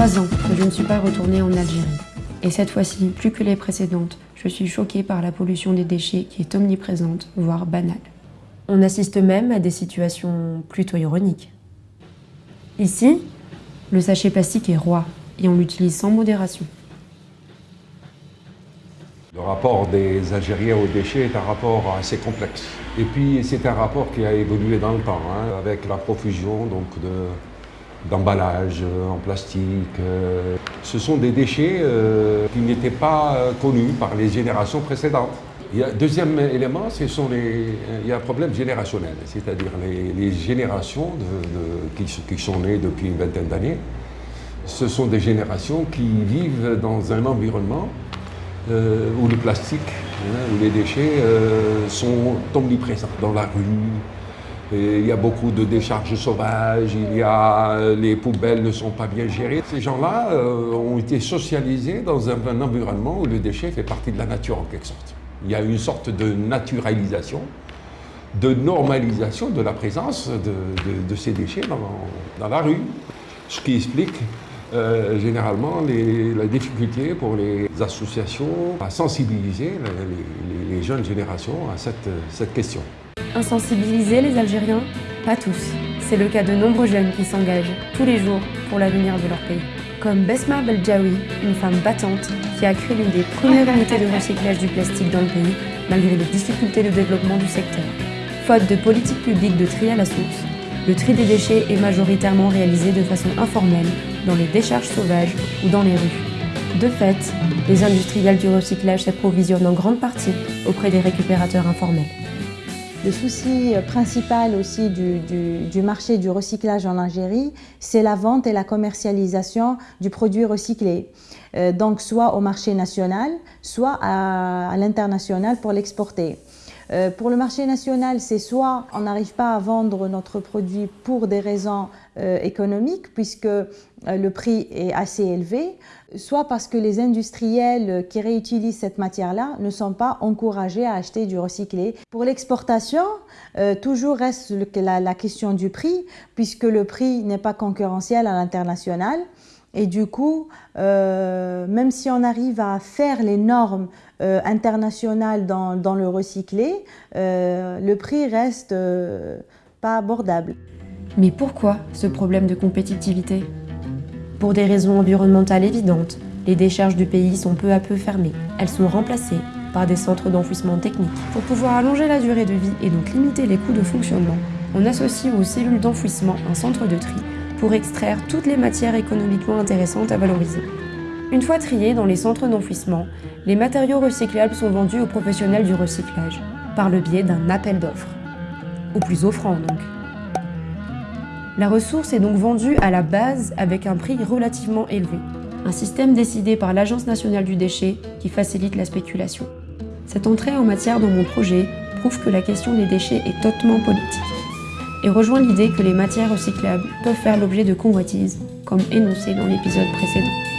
trois ans que je ne suis pas retournée en Algérie. Et cette fois-ci, plus que les précédentes, je suis choquée par la pollution des déchets qui est omniprésente, voire banale. On assiste même à des situations plutôt ironiques. Ici, le sachet plastique est roi et on l'utilise sans modération. Le rapport des Algériens aux déchets est un rapport assez complexe. Et puis c'est un rapport qui a évolué dans le temps, hein, avec la profusion donc, d'emballages en plastique. Euh. Ce sont des déchets euh, qui n'étaient pas euh, connus par les générations précédentes. Deuxième élément, les, il y a un problème générationnel, c'est-à-dire les, générations de, qui, sont nées depuis une vingtaine d'années. Ce sont des générations qui vivent dans un environnement euh, où le plastique, hein, où les déchets euh, sont omniprésents dans la rue. Il y a beaucoup de décharges sauvages, il y a, les poubelles ne sont pas bien gérées. Ces gens-là euh, ont été socialisés dans un, environnement où le déchet fait partie de la nature en quelque sorte. Il y a une sorte de naturalisation, de normalisation de la présence de, ces déchets dans, la rue. Ce qui explique euh, généralement la difficulté pour les associations à sensibiliser les, jeunes générations à cette question. Insensibiliser les Algériens Pas tous. C'est le cas de nombreux jeunes qui s'engagent tous les jours pour l'avenir de leur pays. Comme Besma Beljaoui, une femme battante qui a créé l'une des premières unités de recyclage du plastique dans le pays, malgré les difficultés de développement du secteur. Faute de politique publique de tri à la source, le tri des déchets est majoritairement réalisé de façon informelle dans les décharges sauvages ou dans les rues. De fait, les industriels du recyclage s'approvisionnent en grande partie auprès des récupérateurs informels. Le souci principal aussi du, marché du recyclage en Algérie, c'est la vente et la commercialisation du produit recyclé. Euh, donc soit au marché national, soit à l'international pour l'exporter. Euh, pour le marché national, c'est soit on n'arrive pas à vendre notre produit pour des raisons euh, économiques, puisque euh, le prix est assez élevé, soit parce que les industriels qui réutilisent cette matière-là ne sont pas encouragés à acheter du recyclé. Pour l'exportation, toujours reste la question du prix, puisque le prix n'est pas concurrentiel à l'international. Et du coup, euh, même si on arrive à faire les normes euh, internationales dans, le recyclé, euh, le prix reste pas abordable. Mais pourquoi ce problème de compétitivité? Pour des raisons environnementales évidentes, les décharges du pays sont peu à peu fermées. Elles sont remplacées par des centres d'enfouissement technique. Pour pouvoir allonger la durée de vie et donc limiter les coûts de fonctionnement, on associe aux cellules d'enfouissement un centre de tri pour extraire toutes les matières économiquement intéressantes à valoriser. Une fois triés dans les centres d'enfouissement, les matériaux recyclables sont vendus aux professionnels du recyclage, par le biais d'un appel d'offres. Au plus offrant donc. La ressource est donc vendue à la base avec un prix relativement élevé, un système décidé par l'Agence nationale du déchet qui facilite la spéculation. Cette entrée en matière dans mon projet prouve que la question des déchets est hautement politique et rejoint l'idée que les matières recyclables peuvent faire l'objet de convoitises, comme énoncé dans l'épisode précédent.